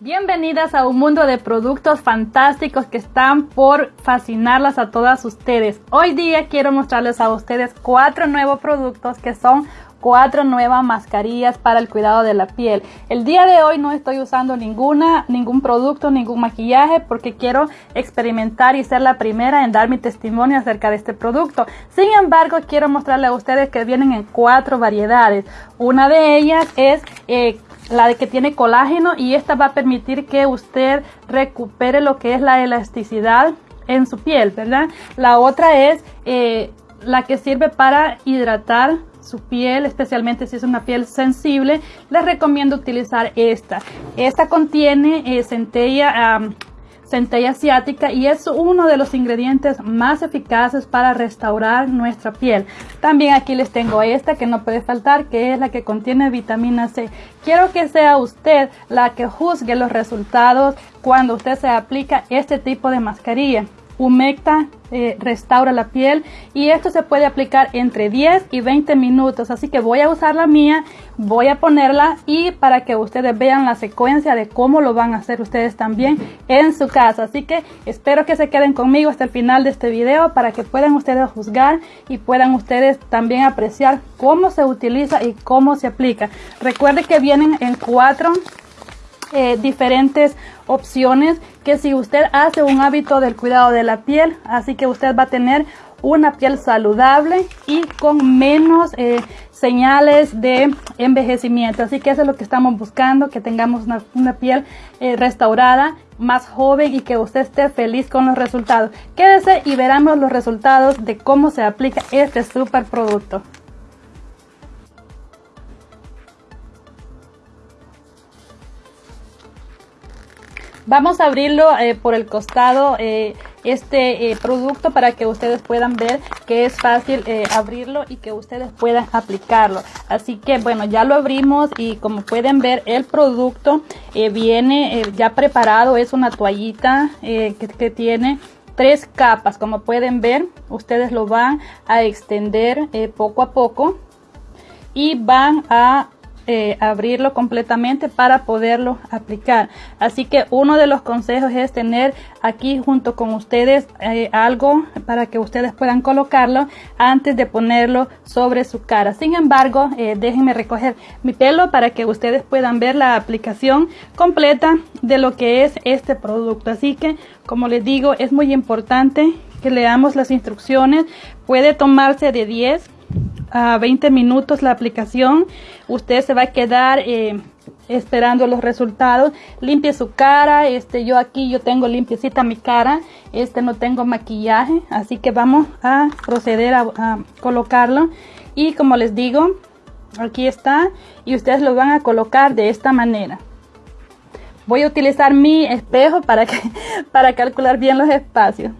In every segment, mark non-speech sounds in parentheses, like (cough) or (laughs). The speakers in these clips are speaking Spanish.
Bienvenidas a un mundo de productos fantásticos que están por fascinarlas a todas ustedes. Hoy día quiero mostrarles a ustedes cuatro nuevos productos que son cuatro nuevas mascarillas para el cuidado de la piel. El día de hoy no estoy usando ninguna, ningún producto, ningún maquillaje porque quiero experimentar y ser la primera en dar mi testimonio acerca de este producto. Sin embargo, quiero mostrarles a ustedes que vienen en cuatro variedades. Una de ellas es eh, la de que tiene colágeno y esta va a permitir que usted recupere lo que es la elasticidad en su piel, ¿verdad? La otra es eh, la que sirve para hidratar su piel, especialmente si es una piel sensible, les recomiendo utilizar esta. Esta contiene eh, centella centella asiática y es uno de los ingredientes más eficaces para restaurar nuestra piel. También aquí les tengo esta que no puede faltar, que es la que contiene vitamina C. Quiero que sea usted la que juzgue los resultados cuando usted se aplica este tipo de mascarilla humecta, eh, restaura la piel y esto se puede aplicar entre 10 y 20 minutos. Así que voy a usar la mía, voy a ponerla y para que ustedes vean la secuencia de cómo lo van a hacer ustedes también en su casa. Así que espero que se queden conmigo hasta el final de este video para que puedan ustedes juzgar y puedan ustedes también apreciar cómo se utiliza y cómo se aplica. Recuerde que vienen en cuatro eh, diferentes opciones que si usted hace un hábito del cuidado de la piel, así que usted va a tener una piel saludable y con menos eh, señales de envejecimiento. Así que eso es lo que estamos buscando, que tengamos una, piel eh, restaurada, más joven y que usted esté feliz con los resultados. Quédese y veremos los resultados de cómo se aplica este super producto. Vamos a abrirlo eh, por el costado eh, este eh, producto para que ustedes puedan ver que es fácil abrirlo y que ustedes puedan aplicarlo. Así que bueno, ya lo abrimos y como pueden ver el producto viene ya preparado. Es una toallita que, que tiene tres capas. Como pueden ver, ustedes lo van a extender poco a poco y van a eh, abrirlo completamente para poderlo aplicar. Así que uno de los consejos es tener aquí junto con ustedes eh, algo para que ustedes puedan colocarlo antes de ponerlo sobre su cara. Sin embargo eh, déjenme recoger mi pelo para que ustedes puedan ver la aplicación completa de lo que es este producto. Así que como les digo es muy importante que leamos las instrucciones. Puede tomarse de 10 a 20 minutos la aplicación. Usted se va a quedar eh, esperando los resultados. Limpie su cara. Este, yo aquí yo tengo limpiecita mi cara. Este no tengo maquillaje, así que vamos a proceder a, colocarlo. Y como les digo, aquí está y ustedes lo van a colocar de esta manera. Voy a utilizar mi espejo para que (laughs) para calcular bien los espacios.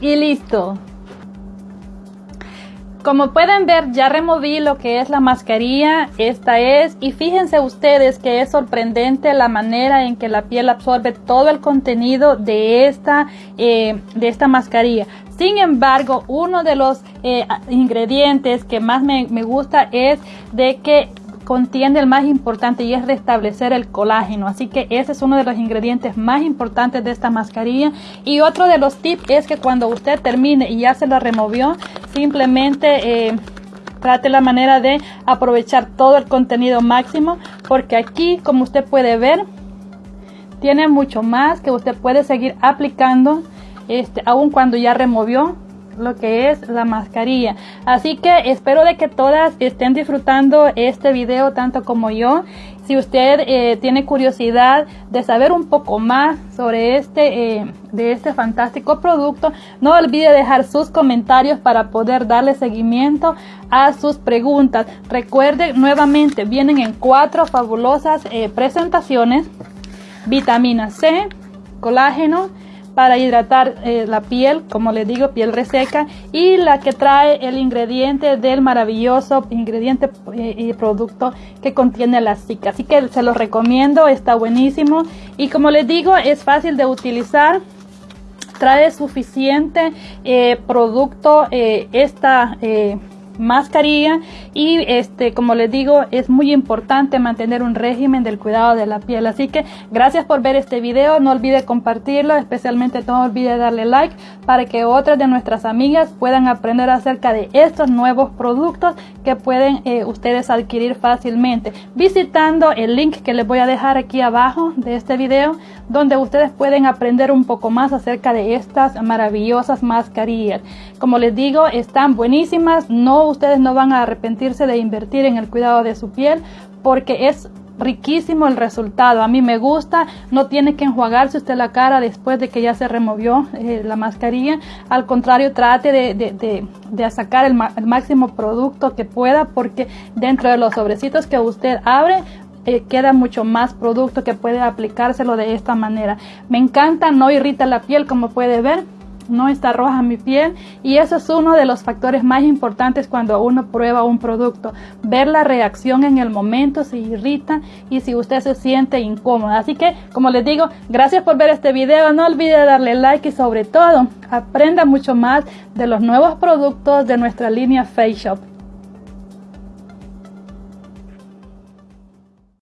Y listo. Como pueden ver ya removí lo que es la mascarilla, esta es y fíjense ustedes que es sorprendente la manera en que la piel absorbe todo el contenido de esta, eh, de esta mascarilla. Sin embargo, uno de los eh, ingredientes que más me, me gusta es de que contiene el más importante y es restablecer el colágeno. Así que ese es uno de los ingredientes más importantes de esta mascarilla. Y otro de los tips es que cuando usted termine y ya se la removió, simplemente eh, trate la manera de aprovechar todo el contenido máximo. Porque aquí, como usted puede ver, tiene mucho más que usted puede seguir aplicando. Este, aun cuando ya removió lo que es la mascarilla. Así que espero de que todas estén disfrutando este video tanto como yo. Si usted eh, tiene curiosidad de saber un poco más sobre este, eh, de este fantástico producto, no olvide dejar sus comentarios para poder darle seguimiento a sus preguntas. Recuerde nuevamente, vienen en cuatro fabulosas eh, presentaciones. Vitamina C, colágeno, para hidratar eh, la piel, como les digo, piel reseca, y la que trae el ingrediente del maravilloso ingrediente eh, y producto que contiene la zika. Así que se los recomiendo, está buenísimo y como les digo, es fácil de utilizar trae suficiente eh, producto esta mascarilla y este como les digo es muy importante mantener un régimen del cuidado de la piel. Así que gracias por ver este video. No olvide compartirlo especialmente no olvide darle like para que otras de nuestras amigas puedan aprender acerca de estos nuevos productos que pueden eh, ustedes adquirir fácilmente. Visitando el link que les voy a dejar aquí abajo de este video donde ustedes pueden aprender un poco más acerca de estas maravillosas mascarillas. Como les digo están buenísimas no ustedes no van a arrepentirse de invertir en el cuidado de su piel porque es riquísimo el resultado. A mí me gusta, no tiene que enjuagarse usted la cara después de que ya se removió eh, la mascarilla. Al contrario, trate de, sacar el, máximo producto que pueda porque dentro de los sobrecitos que usted abre eh, queda mucho más producto que puede aplicárselo de esta manera. Me encanta, no irrita la piel como puede ver no está roja mi piel y eso es uno de los factores más importantes cuando uno prueba un producto, ver la reacción en el momento, si irrita y si usted se siente incómodo. Así que, como les digo, gracias por ver este video, no olvide darle like y sobre todo, aprenda mucho más de los nuevos productos de nuestra línea Face Shop.